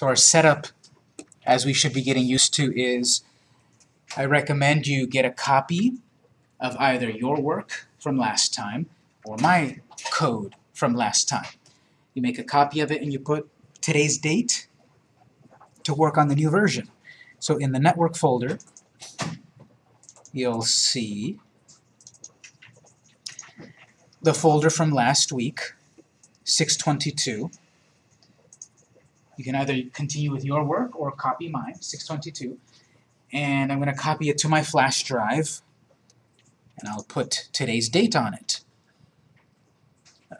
So our setup, as we should be getting used to, is I recommend you get a copy of either your work from last time or my code from last time. You make a copy of it and you put today's date to work on the new version. So in the network folder, you'll see the folder from last week, 622. You can either continue with your work or copy mine, 622. And I'm going to copy it to my flash drive, and I'll put today's date on it.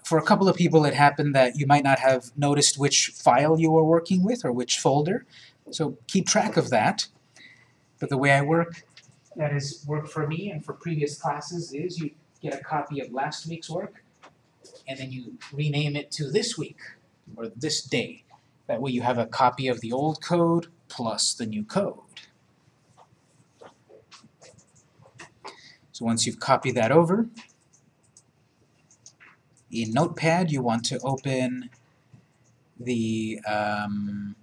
For a couple of people, it happened that you might not have noticed which file you were working with or which folder, so keep track of that. But the way I work, that is work for me and for previous classes, is you get a copy of last week's work, and then you rename it to this week, or this day. That way you have a copy of the old code plus the new code. So once you've copied that over, in Notepad you want to open the, um,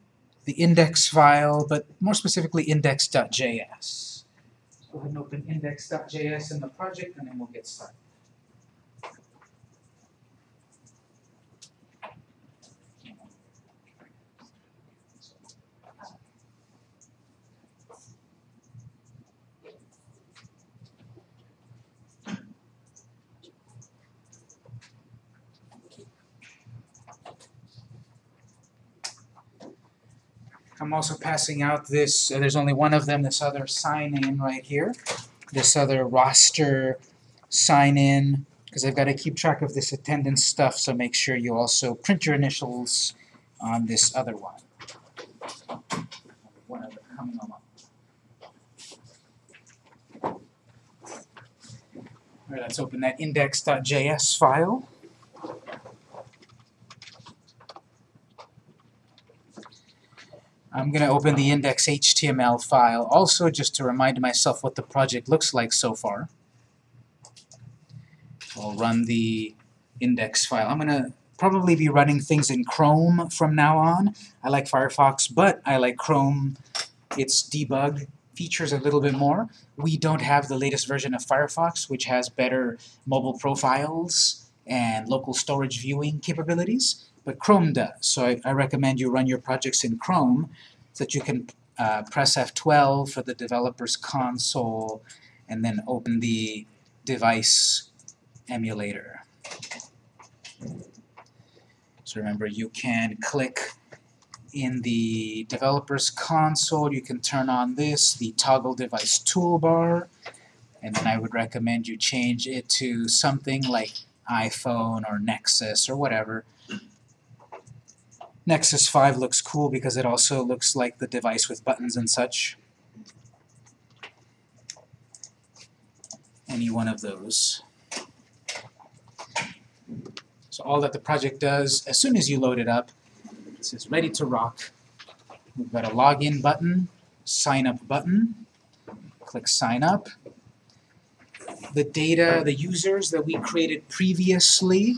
the index file, but more specifically index.js. Go ahead and open index.js in the project and then we'll get started. I'm also passing out this, uh, there's only one of them, this other sign-in right here, this other roster sign-in, because I've got to keep track of this attendance stuff, so make sure you also print your initials on this other one. One coming along. All right, let's open that index.js file. I'm going to open the index.html file also just to remind myself what the project looks like so far. I'll run the index file. I'm going to probably be running things in Chrome from now on. I like Firefox, but I like Chrome. Its debug features a little bit more. We don't have the latest version of Firefox, which has better mobile profiles and local storage viewing capabilities but Chrome does. So I, I, recommend you run your projects in Chrome that you can uh, press F12 for the developer's console and then open the device emulator. So remember, you can click in the developer's console, you can turn on this, the toggle device toolbar, and then I would recommend you change it to something like iPhone or Nexus or whatever, Nexus 5 looks cool because it also looks like the device with buttons and such. Any one of those. So all that the project does, as soon as you load it up, it says ready to rock. We've got a login button, sign up button, click sign up. The data, the users that we created previously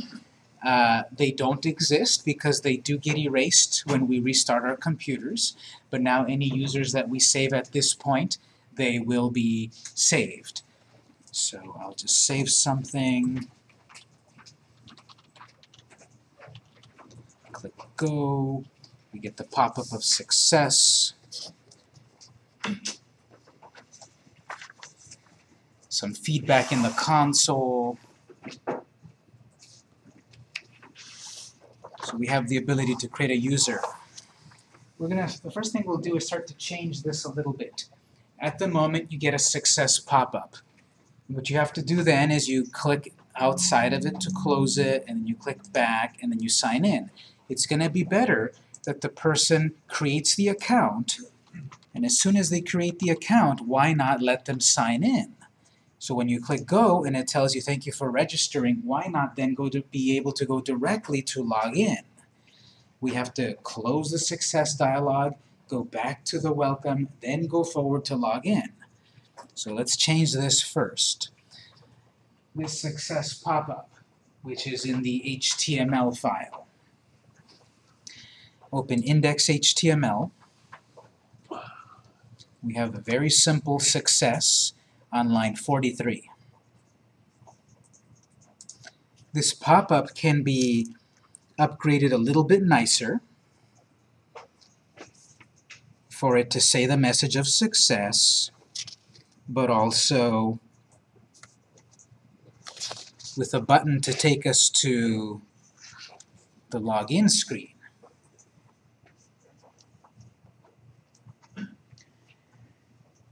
uh, they don't exist because they do get erased when we restart our computers, but now any users that we save at this point, they will be saved. So I'll just save something. Click Go. We get the pop-up of success. Some feedback in the console. So we have the ability to create a user. We're gonna, the first thing we'll do is start to change this a little bit. At the moment, you get a success pop-up. What you have to do then is you click outside of it to close it, and then you click back, and then you sign in. It's going to be better that the person creates the account, and as soon as they create the account, why not let them sign in? So when you click Go and it tells you thank you for registering, why not then go to be able to go directly to log in? We have to close the success dialog, go back to the welcome, then go forward to log in. So let's change this first. This success pop-up, which is in the HTML file. open index.html. We have a very simple success on line 43. This pop-up can be upgraded a little bit nicer for it to say the message of success, but also with a button to take us to the login screen.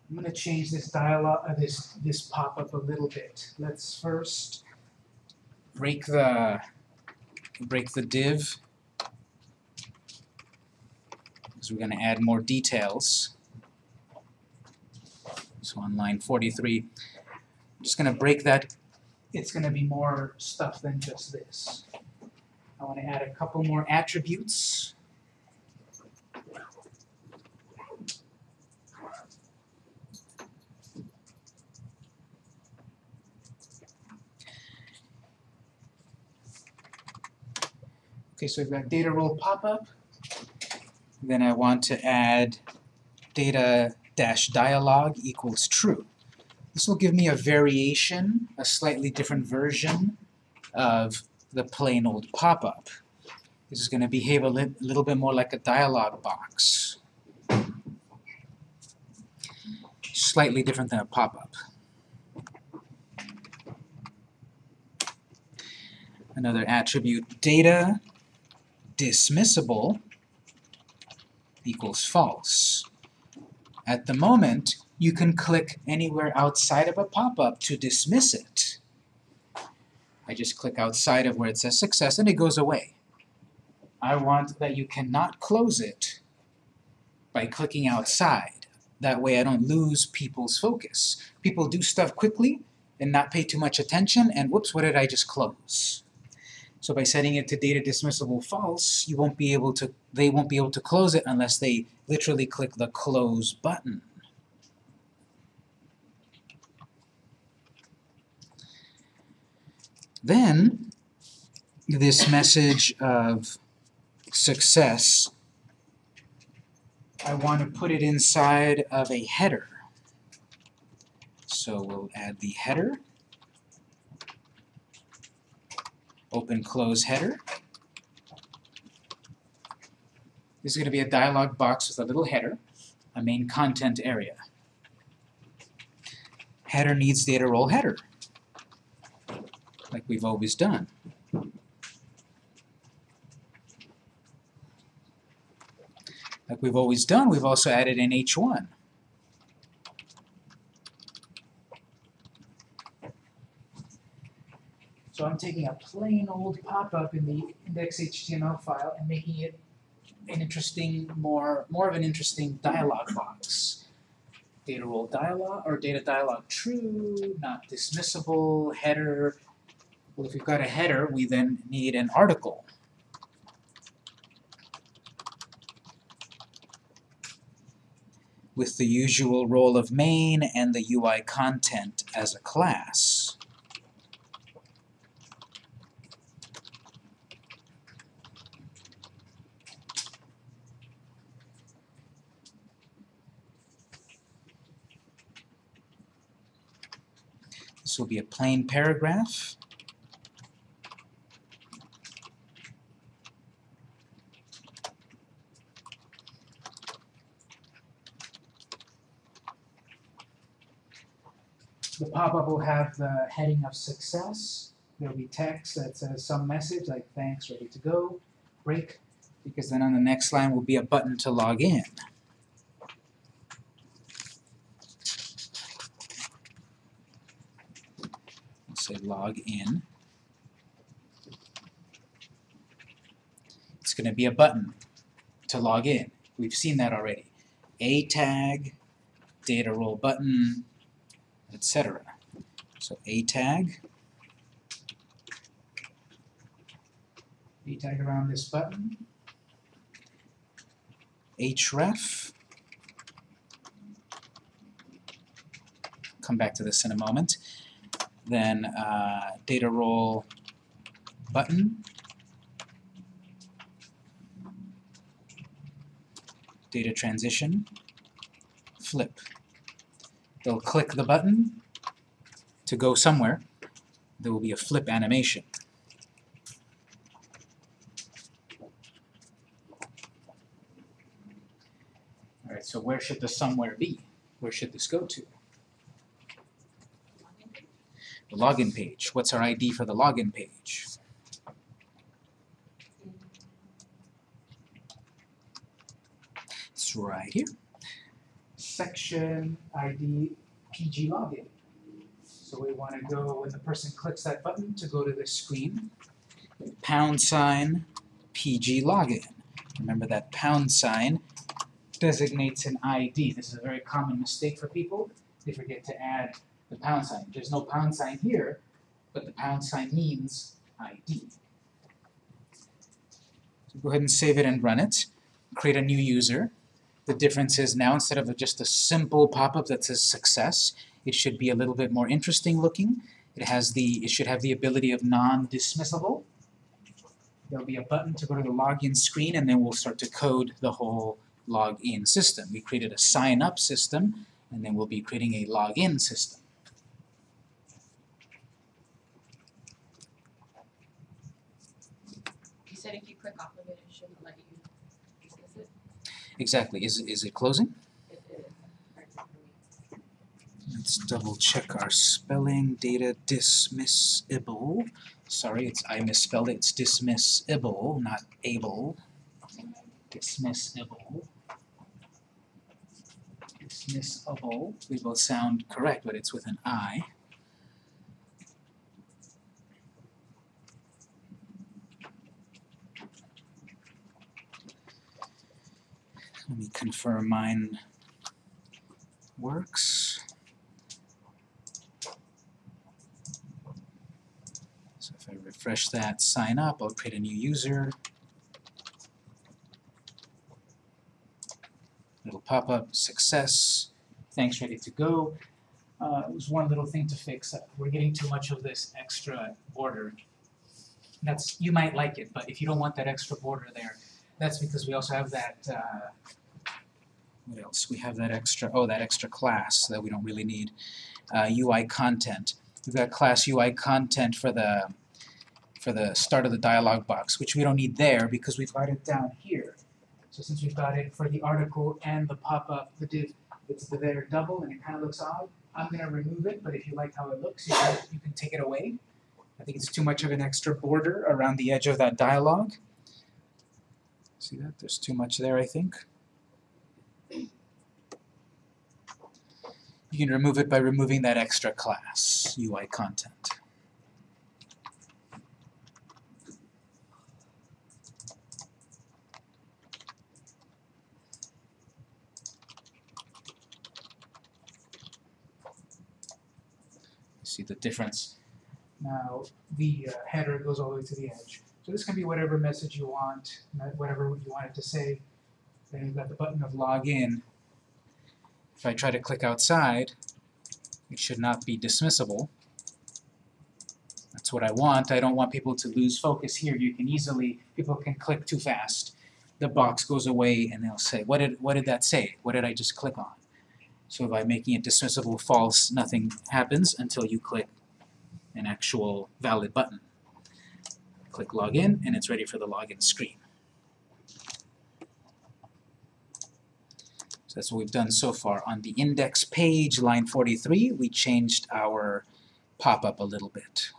I'm going to change this dialog, uh, this this pop-up a little bit. Let's first break the break the div. Because we're going to add more details. So on line 43, I'm just going to break that. It's going to be more stuff than just this. I want to add a couple more attributes. Okay, so we've got data role pop-up. Then I want to add data dash dialog equals true. This will give me a variation, a slightly different version of the plain old pop-up. This is going to behave a li little bit more like a dialog box. Slightly different than a pop-up. Another attribute, data dismissible equals false. At the moment, you can click anywhere outside of a pop-up to dismiss it. I just click outside of where it says success and it goes away. I want that you cannot close it by clicking outside. That way I don't lose people's focus. People do stuff quickly and not pay too much attention, and whoops, what did I just close? So by setting it to data dismissible false, you won't be able to, they won't be able to close it unless they literally click the close button. Then, this message of success, I want to put it inside of a header. So we'll add the header open close header. This is going to be a dialog box with a little header, a main content area. Header needs data role header, like we've always done. Like we've always done, we've also added an H1. So I'm taking a plain old pop-up in the index.html file and making it an interesting, more, more of an interesting dialog box. Data role dialog, or data dialog true, not dismissible, header. Well, if we've got a header, we then need an article. with the usual role of main and the UI content as a class. Will be a plain paragraph. The pop-up will have the heading of success. There will be text that says some message like thanks, ready to go, break, because then on the next line will be a button to log in. Say log in. It's going to be a button to log in. We've seen that already. A tag, data role button, etc. So A tag, A tag around this button, href, come back to this in a moment, then uh, data role button, data transition, flip. They'll click the button to go somewhere. There will be a flip animation. Alright, so where should the somewhere be? Where should this go to? The login page. What's our ID for the login page? It's right here. Section ID PG login. So we want to go, when the person clicks that button, to go to this screen. Pound sign PG login. Remember that pound sign designates an ID. This is a very common mistake for people. They forget to add the pound sign. There's no pound sign here, but the pound sign means ID. So go ahead and save it and run it. Create a new user. The difference is now instead of just a simple pop-up that says success, it should be a little bit more interesting looking. It has the it should have the ability of non-dismissible. There'll be a button to go to the login screen and then we'll start to code the whole login system. We created a sign up system and then we'll be creating a login system. You said if you click off of it, it shouldn't let you dismiss it? Exactly. Is, is it closing? Let's double check our spelling. Data dismissible. Sorry, it's I misspelled it. It's dismissible, not able. Dismissible. Dismissible. They both sound correct, but it's with an I. Let me confirm mine works. So if I refresh that, sign up, I'll create a new user. It'll pop up, success, thanks, ready to go. Uh, it was one little thing to fix. We're getting too much of this extra border. That's, you might like it, but if you don't want that extra border there, that's because we also have that, uh, what else? We have that extra, oh, that extra class that we don't really need. Uh, UI content. We've got class UI content for the for the start of the dialog box, which we don't need there because we've got it down here. So since we've got it for the article and the pop-up, the div, it's the there double and it kind of looks odd. I'm gonna remove it, but if you like how it looks, you can, you can take it away. I think it's too much of an extra border around the edge of that dialog. See that? There's too much there, I think. You can remove it by removing that extra class, UI content. See the difference. Now, the uh, header goes all the way to the edge. So this can be whatever message you want, whatever you want it to say. Then you've got the button of login. If I try to click outside, it should not be dismissible. That's what I want. I don't want people to lose focus here. You can easily, people can click too fast. The box goes away and they'll say, what did, what did that say? What did I just click on? So by making it dismissible false, nothing happens until you click an actual valid button. Click login and it's ready for the login screen. So that's what we've done so far. On the index page, line 43, we changed our pop-up a little bit.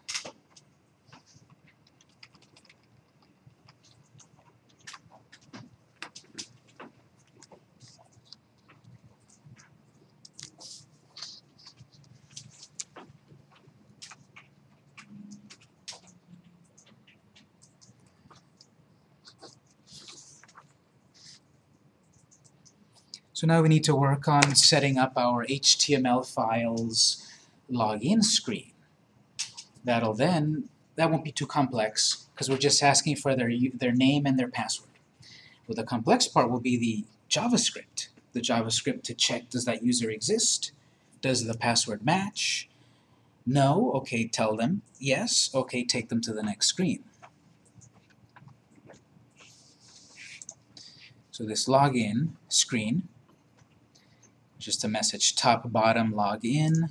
So now we need to work on setting up our HTML files login screen. That'll then, that won't be too complex because we're just asking for their, their name and their password. Well, the complex part will be the JavaScript. The JavaScript to check does that user exist? Does the password match? No? Okay, tell them. Yes? Okay, take them to the next screen. So this login screen, just a message top, bottom, login.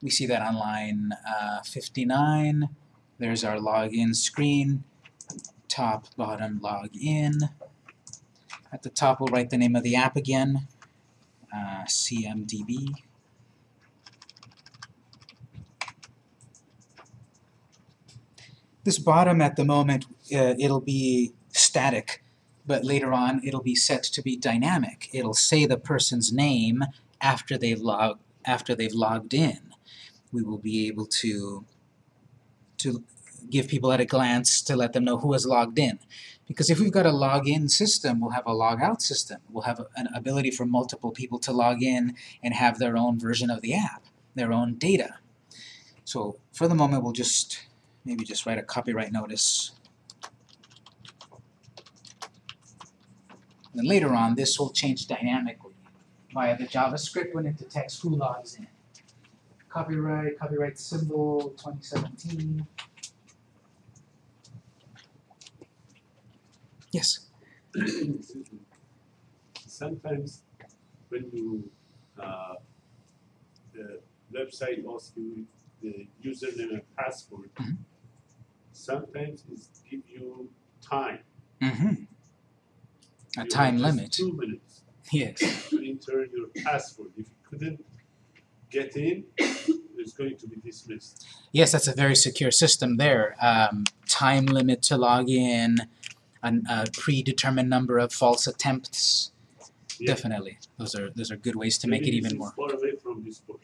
We see that on line uh, 59. There's our login screen. Top, bottom, login. At the top, we'll write the name of the app again. Uh, CMDB. This bottom at the moment, uh, it'll be static, but later on it'll be set to be dynamic. It'll say the person's name after they've log after they've logged in. We will be able to to give people at a glance to let them know who has logged in. Because if we've got a login system, we'll have a logout system. We'll have an ability for multiple people to log in and have their own version of the app, their own data. So for the moment, we'll just maybe just write a copyright notice. And then later on, this will change dynamically via the JavaScript when it detects who logs in. Copyright, copyright symbol, 2017. Yes. Sometimes when you uh, the website asks you the username and password, Mhm. Sometimes it give you time. Mm-hmm. A You time limit. Two minutes Yes. to enter your password. If you couldn't get in, it's going to be dismissed. Yes, that's a very secure system there. Um, time limit to log in, an, a predetermined number of false attempts. Yeah. Definitely, those are those are good ways to make it even more. Far away from this board.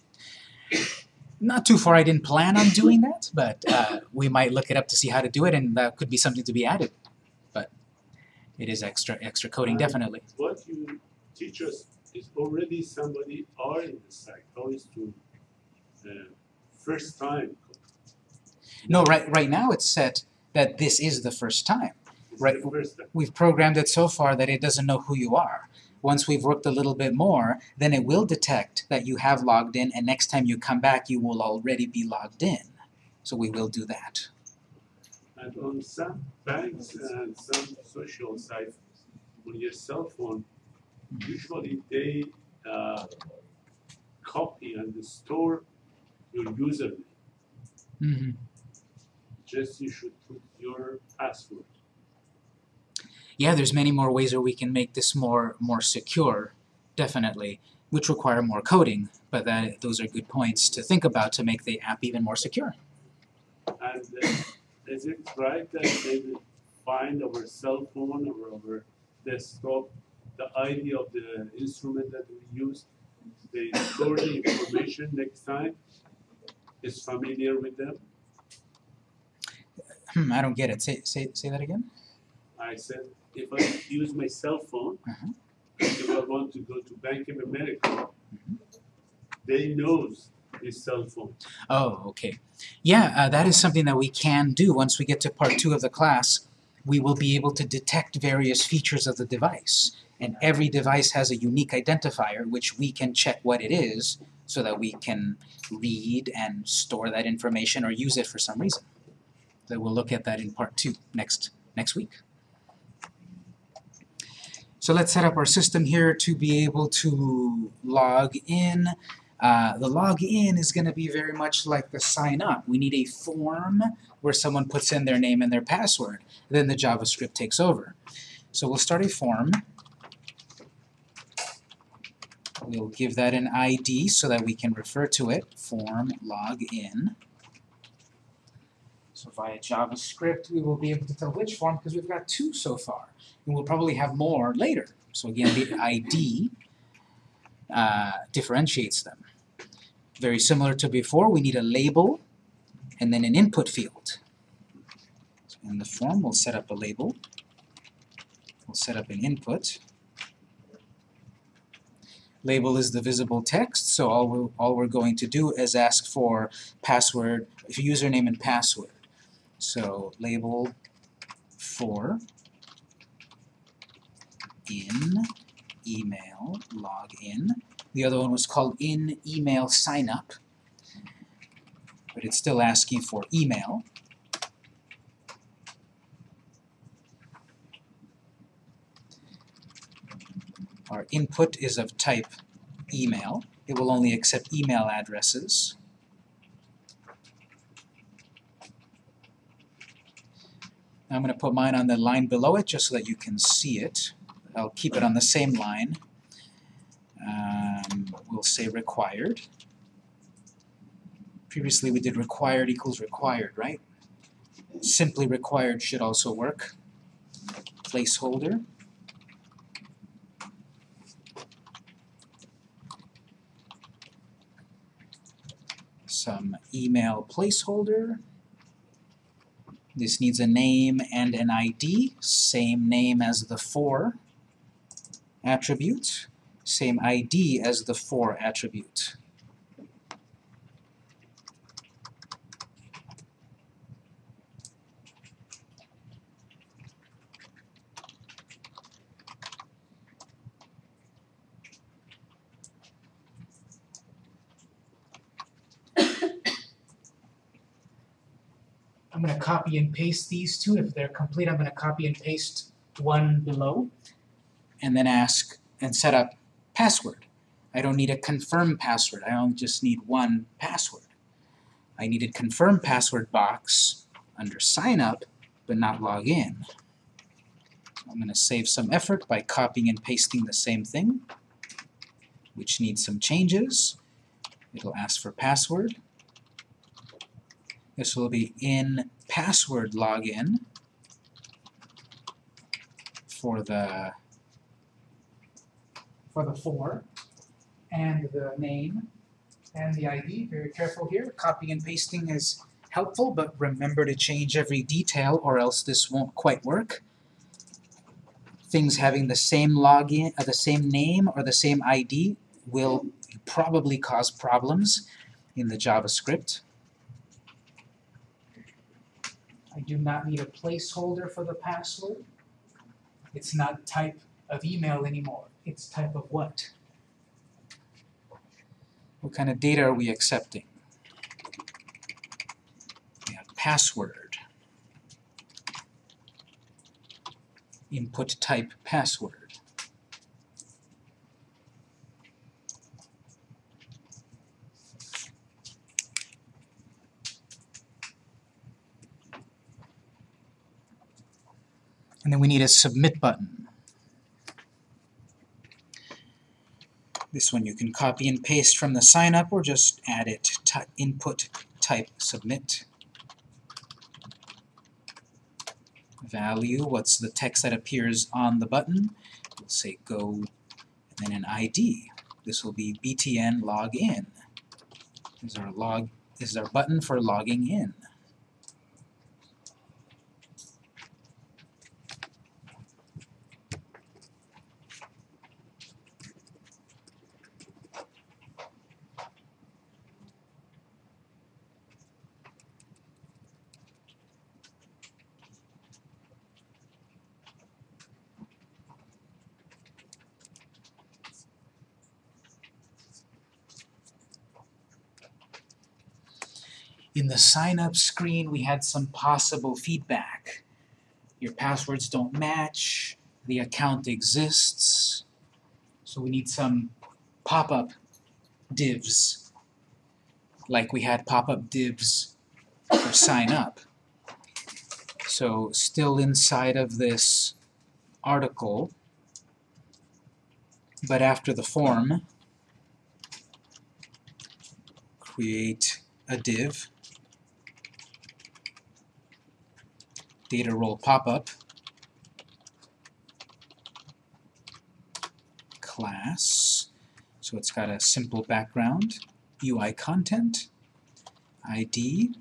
Not too far. I didn't plan on doing that, but uh, we might look it up to see how to do it, and that could be something to be added. But it is extra extra coding, definitely. What you teach us is already somebody are in the site. How is to uh, first time? No, right right now it's set that this is the first time. It's Right. the first time. we've programmed it so far that it doesn't know who you are. Once we've worked a little bit more, then it will detect that you have logged in, and next time you come back, you will already be logged in. So we will do that. And on some banks and some social sites, on your cell phone, usually they uh, copy and store your username. hmm Just you should put your password. Yeah, there's many more ways where we can make this more more secure, definitely, which require more coding. But that those are good points to think about to make the app even more secure. And uh, is it right that they find our cell phone or our desktop, the ID of the instrument that we use? They store the information next time. Is familiar with them. Hmm, I don't get it. Say say say that again. I said, if I use my cell phone, Mhm. if I want to go to Bank of America, they knows this cell phone. Oh, okay. Yeah, uh, that is something that we can do once we get to part two of the class. We will be able to detect various features of the device. And every device has a unique identifier which we can check what it is so that we can read and store that information or use it for some reason. So we'll look at that in part two next next week. So let's set up our system here to be able to log in. Uh, the login is going to be very much like the sign up. We need a form where someone puts in their name and their password. Then the JavaScript takes over. So we'll start a form. We'll give that an ID so that we can refer to it. Form login. So via JavaScript, we will be able to tell which form because we've got two so far. And we'll probably have more later. So again, the ID uh, differentiates them. Very similar to before, we need a label and then an input field. So in the form, we'll set up a label. We'll set up an input. Label is the visible text, so all we're, all we're going to do is ask for password, username and password. So label for in email login The other one was called in email sign up, but it's still asking for email. Our input is of type email. It will only accept email addresses. I'm going to put mine on the line below it just so that you can see it. I'll keep it on the same line. Um, we'll say required. Previously we did required equals required, right? Simply required should also work. Placeholder. Some email placeholder. This needs a name and an ID, same name as the for attribute, same ID as the for attribute. I'm going to copy and paste these two. If they're complete, I'm going to copy and paste one below and then ask and set up password. I don't need a confirm password. I only just need one password. I need a confirm password box under sign up, but not log in. I'm going to save some effort by copying and pasting the same thing, which needs some changes. It'll ask for password. This will be in password login for the for the four, and the name and the ID. Very careful here. Copying and pasting is helpful, but remember to change every detail or else this won't quite work. Things having the same login, uh, the same name or the same ID will probably cause problems in the JavaScript. I do not need a placeholder for the password. It's not type of email anymore. It's type of what? What kind of data are we accepting? We have password. Input type password. And then we need a submit button. This one you can copy and paste from the sign up or just add it input type submit. Value, what's the text that appears on the button? We'll say go and then an ID. This will be btn login. This is our log this is our button for logging in. In the sign up screen, we had some possible feedback. Your passwords don't match, the account exists, so we need some pop-up divs, like we had pop-up divs for sign up. So still inside of this article, but after the form, create a div data role pop-up. Class. So it's got a simple background UI content ID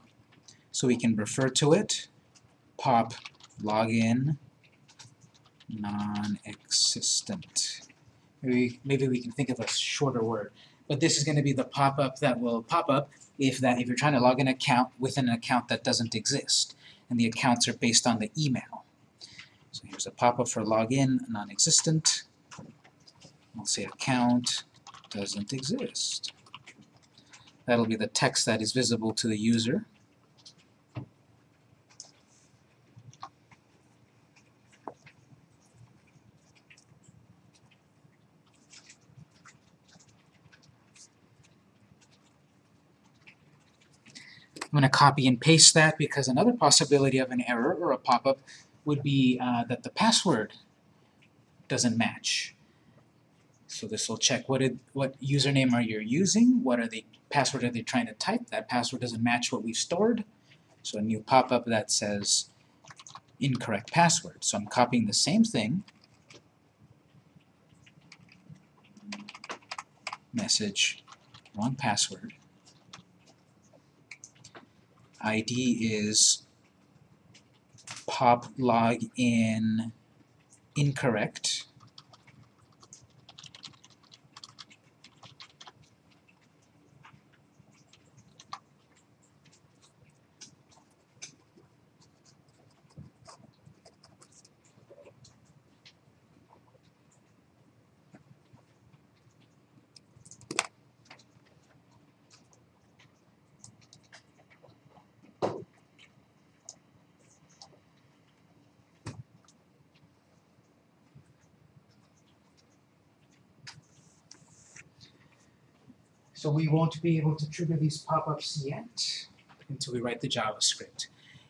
so we can refer to it pop login non-existent. Maybe, maybe we can think of a shorter word but this is going to be the pop-up that will pop up if that if you're trying to log an account with an account that doesn't exist and the accounts are based on the email. So here's a pop-up for login, non-existent. I'll say account doesn't exist. That'll be the text that is visible to the user. I'm going to copy and paste that because another possibility of an error or a pop-up would be uh, that the password doesn't match. So this will check what it, what username are you using, what are the password are they trying to type, that password doesn't match what we've stored. So a new pop-up that says incorrect password. So I'm copying the same thing, message, wrong password. ID is pop login incorrect. So we won't be able to trigger these pop-ups yet until we write the JavaScript.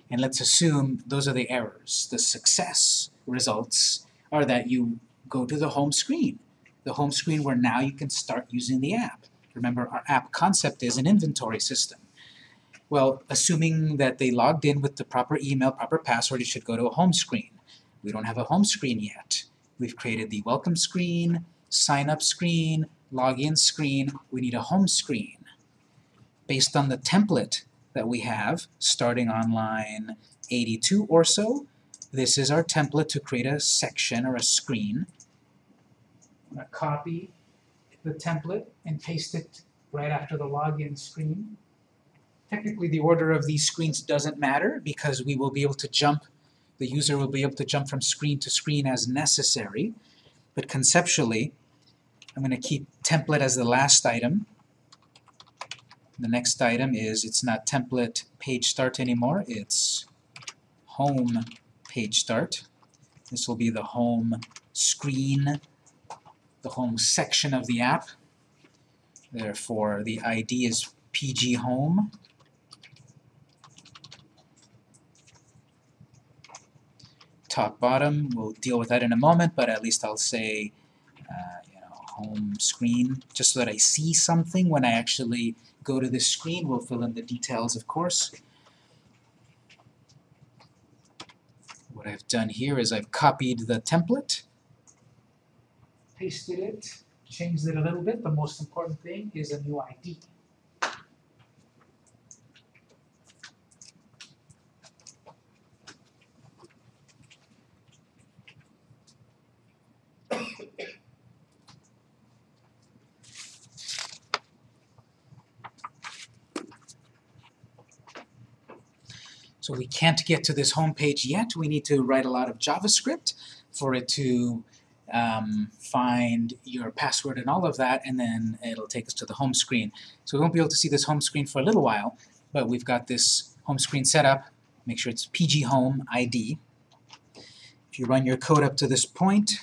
And let's assume those are the errors. The success results are that you go to the home screen. The home screen where now you can start using the app. Remember, our app concept is an inventory system. Well, assuming that they logged in with the proper email, proper password, it should go to a home screen. We don't have a home screen yet. We've created the welcome screen, sign up screen, login screen, we need a home screen. Based on the template that we have, starting on line 82 or so, this is our template to create a section or a screen. I'm going to copy the template and paste it right after the login screen. Technically the order of these screens doesn't matter because we will be able to jump, the user will be able to jump from screen to screen as necessary, but conceptually I'm going to keep template as the last item. The next item is, it's not template page start anymore, it's home page start. This will be the home screen, the home section of the app. Therefore, the ID is PG Home. Top bottom, we'll deal with that in a moment, but at least I'll say uh, home screen, just so that I see something when I actually go to this screen. We'll fill in the details, of course. What I've done here is I've copied the template, pasted it, changed it a little bit. The most important thing is a new ID. So we can't get to this home page yet. We need to write a lot of JavaScript for it to um, find your password and all of that, and then it'll take us to the home screen. So we won't be able to see this home screen for a little while, but we've got this home screen set up. Make sure it's PG Home ID. If you run your code up to this point,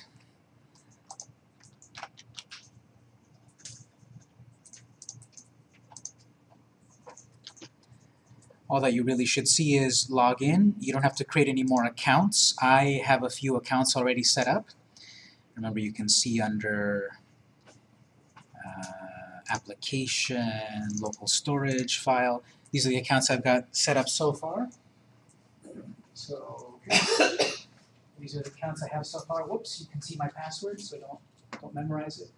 all that you really should see is log in. You don't have to create any more accounts. I have a few accounts already set up. Remember, you can see under uh, application, local storage file. These are the accounts I've got set up so far. So these are the accounts I have so far. Whoops, you can see my password, so don't don't memorize it.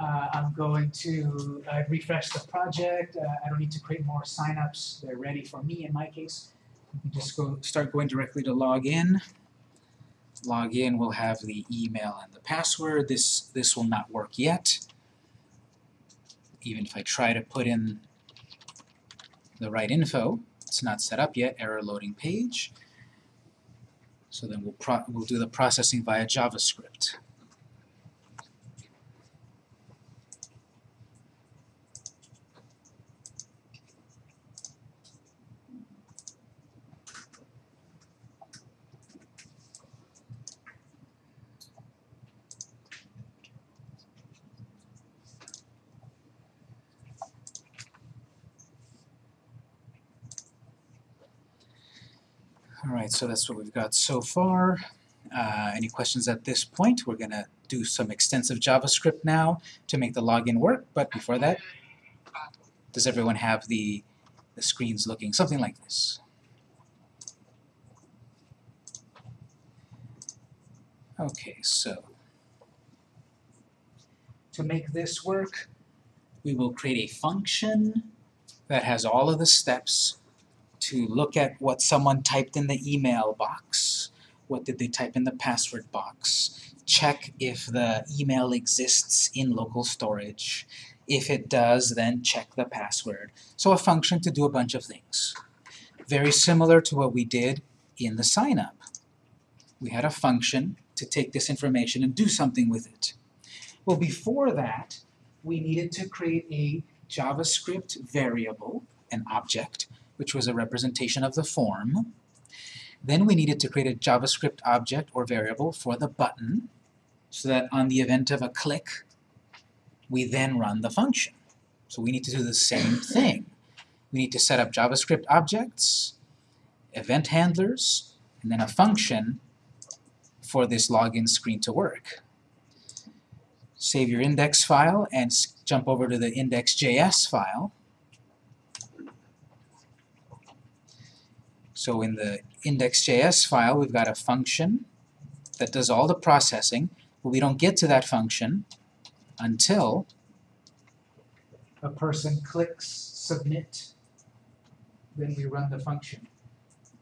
Uh, I'm going to uh, refresh the project. Uh, I don't need to create more signups. They're ready for me in my case. You can just go start going directly to log in. Log in will have the email and the password. This this will not work yet. Even if I try to put in the right info, it's not set up yet. Error loading page. So then we'll we'll do the processing via JavaScript. All right, so that's what we've got so far. Uh, any questions at this point? We're gonna do some extensive JavaScript now to make the login work, but before that, does everyone have the, the screens looking something like this? Okay, so to make this work, we will create a function that has all of the steps to look at what someone typed in the email box, what did they type in the password box, check if the email exists in local storage. If it does, then check the password. So a function to do a bunch of things. Very similar to what we did in the sign-up. We had a function to take this information and do something with it. Well, before that, we needed to create a JavaScript variable, an object, which was a representation of the form. Then we needed to create a JavaScript object or variable for the button, so that on the event of a click, we then run the function. So we need to do the same thing. We need to set up JavaScript objects, event handlers, and then a function for this login screen to work. Save your index file and jump over to the index.js file. So in the index.js file, we've got a function that does all the processing, but we don't get to that function until a person clicks submit, then we run the function.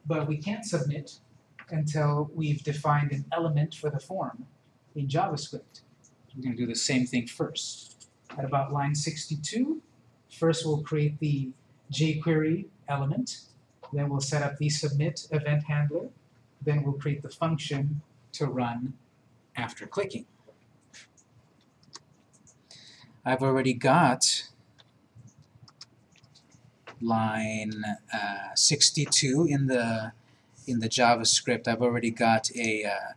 But we can't submit until we've defined an element for the form in JavaScript. We're going to do the same thing first. At about line 62, first we'll create the jQuery element, then we'll set up the submit event handler, then we'll create the function to run after clicking. I've already got line uh, 62 in the in the JavaScript. I've already got a uh,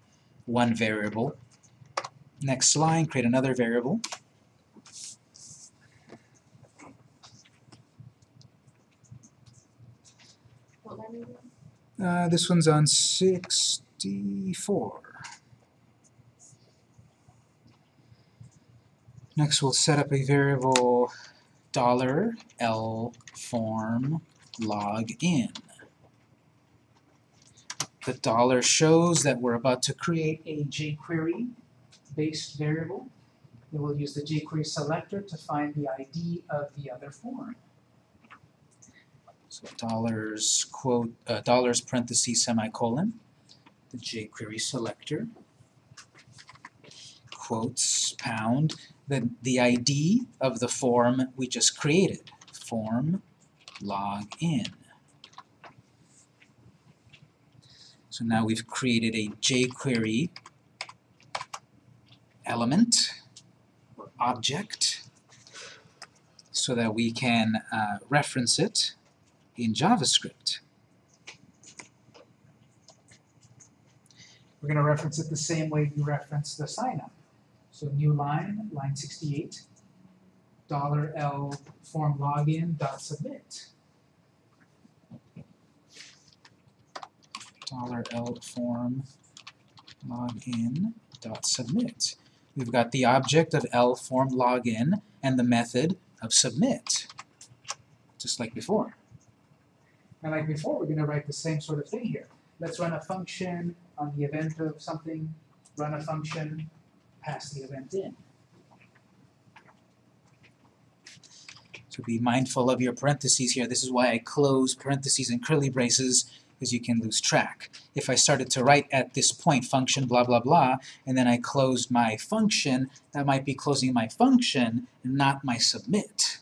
one variable. Next line, create another variable. What line are you on? Uh, this one's on 64. Next we'll set up a variable dollar $L form login. The dollar shows that we're about to create a jQuery based variable. Then we'll use the jQuery selector to find the ID of the other form. So dollars quote uh, dollars parentheses semicolon, the jQuery selector, quotes pound, the, the ID of the form we just created, form login. So now we've created a jQuery element or object so that we can uh, reference it in JavaScript. We're going to reference it the same way we reference the sign-up. So new line, line 68, dollar $L form login dot submit. dollar $L form login dot submit. We've got the object of L form login and the method of submit, just like before. And like before, we're going to write the same sort of thing here. Let's run a function on the event of something, run a function, pass the event in. So be mindful of your parentheses here. This is why I close parentheses and curly braces, because you can lose track. If I started to write at this point, function blah blah blah, and then I closed my function, that might be closing my function, and not my submit.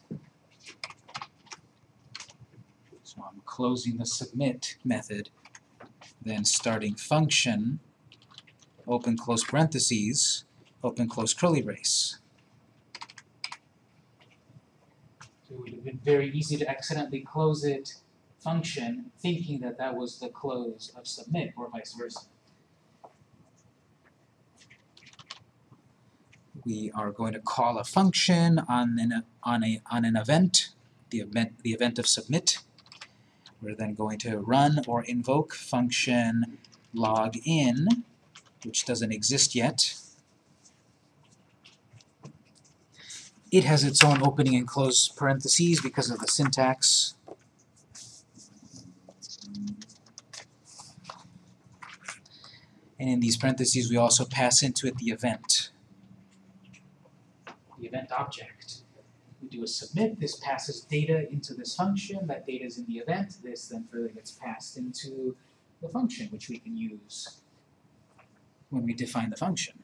So I'm closing the submit method, then starting function, open close parentheses, open close curly brace. So it would have been very easy to accidentally close it function thinking that that was the close of submit or vice versa. We are going to call a function on an, on a, on an event, the event, the event of submit. We're then going to run or invoke function login, which doesn't exist yet. It has its own opening and close parentheses because of the syntax. And in these parentheses, we also pass into it the event. The event object. Do a submit, this passes data into this function, that data is in the event, this then further gets passed into the function, which we can use when we define the function.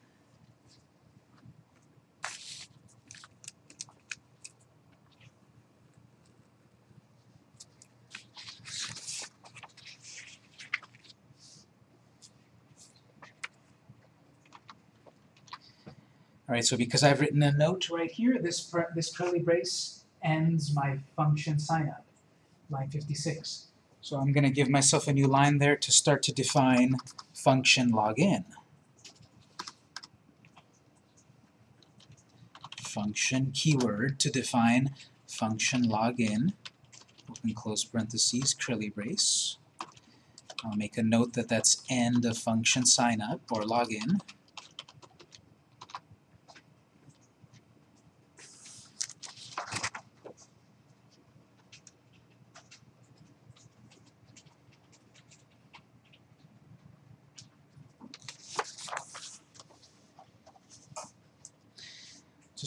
Alright, so because I've written a note right here, this, this curly brace ends my function signup, line 56. So I'm going to give myself a new line there to start to define function login. Function keyword to define function login, open close parentheses, curly brace. I'll make a note that that's end of function signup or login.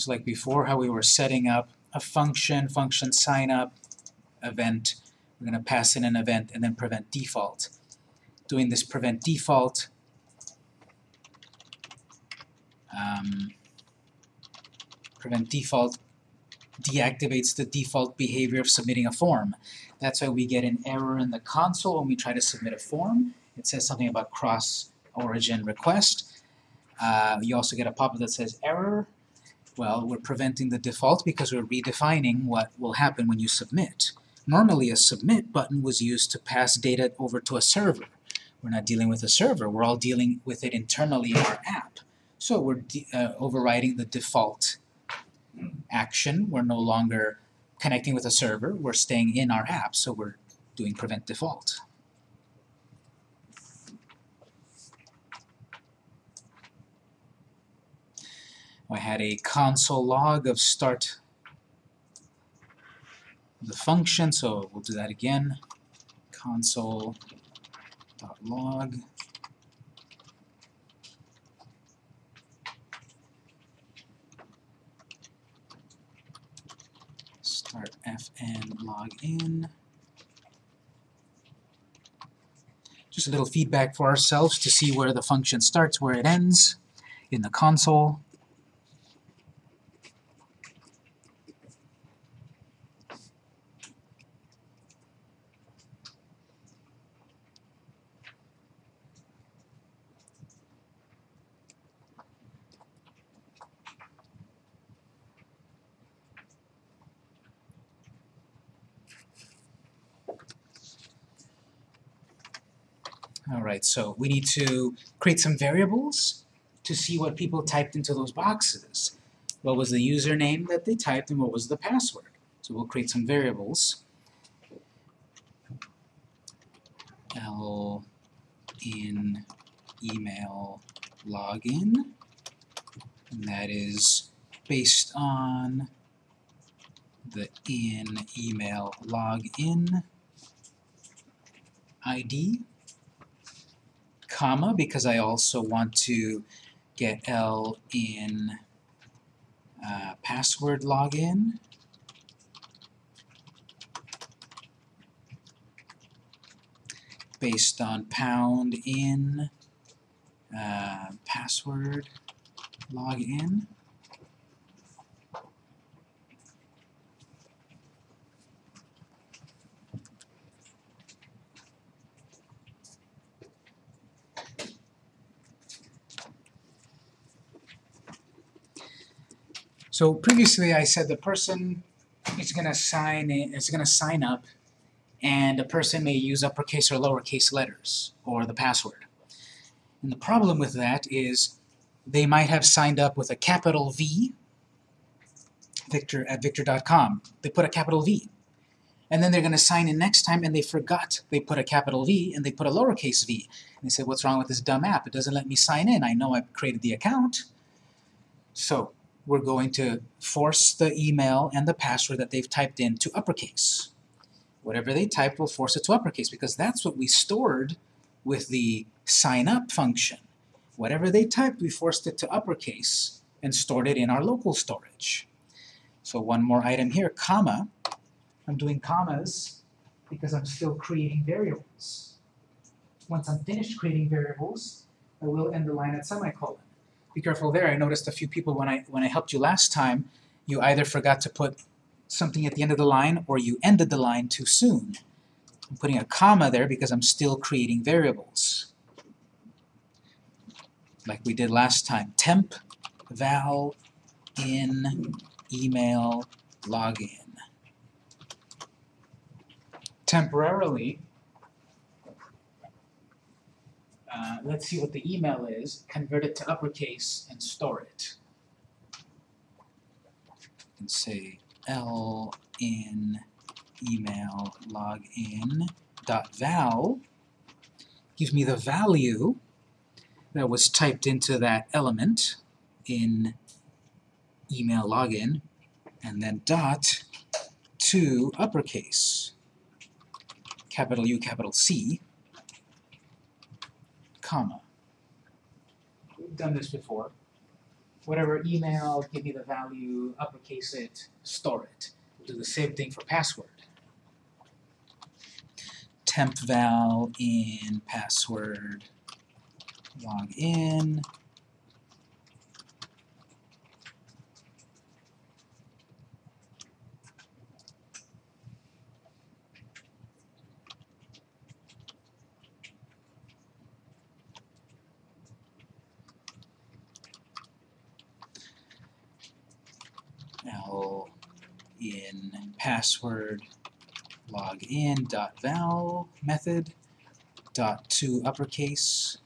Just like before, how we were setting up a function, function sign up, event. We're going to pass in an event and then prevent default. Doing this prevent default, um, prevent default deactivates the default behavior of submitting a form. That's why we get an error in the console when we try to submit a form. It says something about cross origin request. Uh, you also get a pop-up that says error, well, we're preventing the default because we're redefining what will happen when you submit. Normally a submit button was used to pass data over to a server. We're not dealing with a server, we're all dealing with it internally in our app. So we're uh, overriding the default action. We're no longer connecting with a server, we're staying in our app, so we're doing prevent default. I had a console log of start the function, so we'll do that again. console.log start fn login. Just a little feedback for ourselves to see where the function starts, where it ends in the console. Alright, so we need to create some variables to see what people typed into those boxes. What was the username that they typed and what was the password? So we'll create some variables. L in email login and that is based on the in email login ID comma because I also want to get L in uh, password login. based on pound in uh, password login. So previously I said the person is going to sign in, is going to sign up and a person may use uppercase or lowercase letters or the password. And the problem with that is they might have signed up with a capital V Victor at victor.com. They put a capital V. And then they're going to sign in next time and they forgot. They put a capital V and they put a lowercase v. And they say, what's wrong with this dumb app? It doesn't let me sign in. I know I've created the account. So we're going to force the email and the password that they've typed in to uppercase. Whatever they typed, we'll force it to uppercase because that's what we stored with the sign up function. Whatever they typed, we forced it to uppercase and stored it in our local storage. So one more item here, comma. I'm doing commas because I'm still creating variables. Once I'm finished creating variables, I will end the line at semicolon. Be careful there. I noticed a few people when I when I helped you last time, you either forgot to put something at the end of the line or you ended the line too soon. I'm putting a comma there because I'm still creating variables. Like we did last time. Temp val in email login. Temporarily, uh, let's see what the email is, convert it to uppercase and store it. And say L in email login dot val gives me the value that was typed into that element in email login and then dot to uppercase capital U capital C comma. We've done this before. Whatever email give me the value uppercase it store it. We'll do the same thing for password. Temp val in password. Log in L in password login dot val method dot to uppercase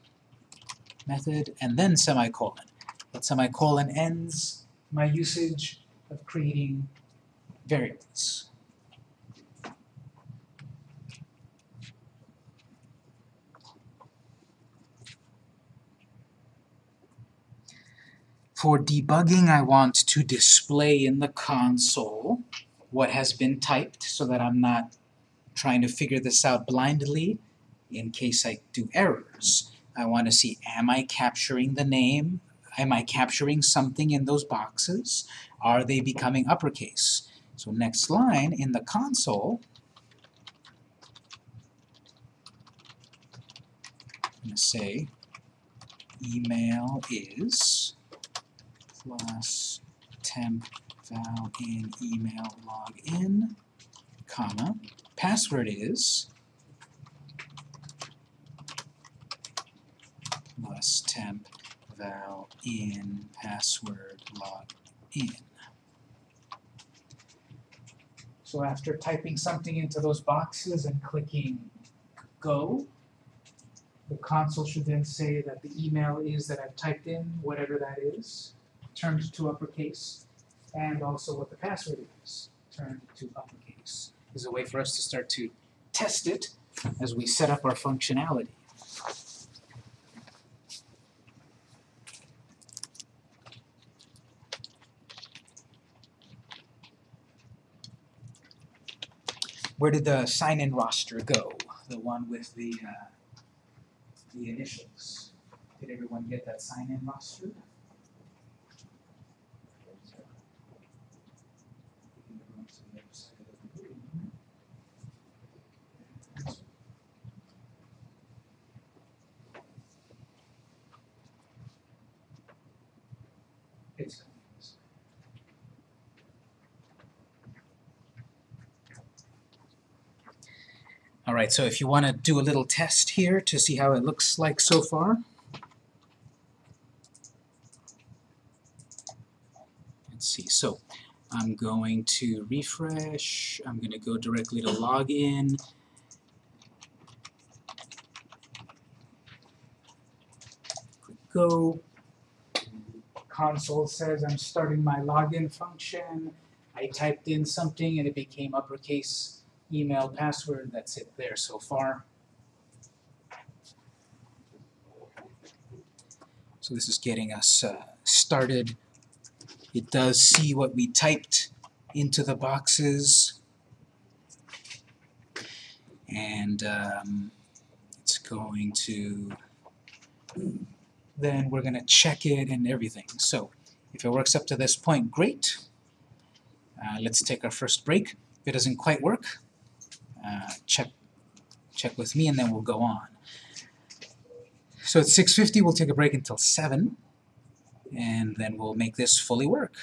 method and then semicolon. That semicolon ends my usage of creating variables. For debugging, I want to display in the console what has been typed so that I'm not trying to figure this out blindly in case I do errors. I want to see, am I capturing the name? Am I capturing something in those boxes? Are they becoming uppercase? So next line, in the console, I'm going to say email is plus temp val in email login, comma, password is plus temp val in password login. So after typing something into those boxes and clicking go, the console should then say that the email is that I've typed in, whatever that is, turned to uppercase, and also what the password is, turned to uppercase. Is a way for us to start to test it as we set up our functionality. Where did the sign-in roster go? The one with the uh, the initials. Did everyone get that sign-in roster? It's Alright, so if you want to do a little test here to see how it looks like so far. Let's see, so I'm going to refresh, I'm going to go directly to login. Go. Console says I'm starting my login function. I typed in something and it became uppercase email, password, that's it there so far. So this is getting us uh, started. It does see what we typed into the boxes. And um, it's going to, then we're gonna check it and everything. So if it works up to this point, great. Uh, let's take our first break. If it doesn't quite work, uh, check check with me and then we'll go on. So at 6.50 we'll take a break until 7 and then we'll make this fully work.